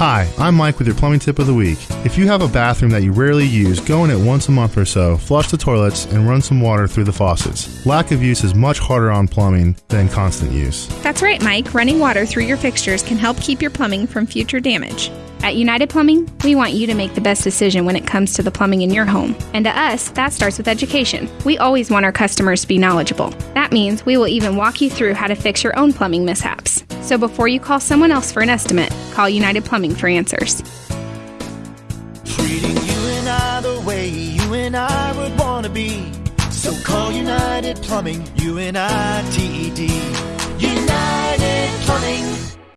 Hi, I'm Mike with your plumbing tip of the week. If you have a bathroom that you rarely use, go in it once a month or so, flush the toilets, and run some water through the faucets. Lack of use is much harder on plumbing than constant use. That's right, Mike. Running water through your fixtures can help keep your plumbing from future damage. At United Plumbing, we want you to make the best decision when it comes to the plumbing in your home. And to us, that starts with education. We always want our customers to be knowledgeable. That means we will even walk you through how to fix your own plumbing mishaps. So before you call someone else for an estimate, call United Plumbing for answers. Treating you and I the way you and I would want to be. So call United Plumbing, U N I T E D.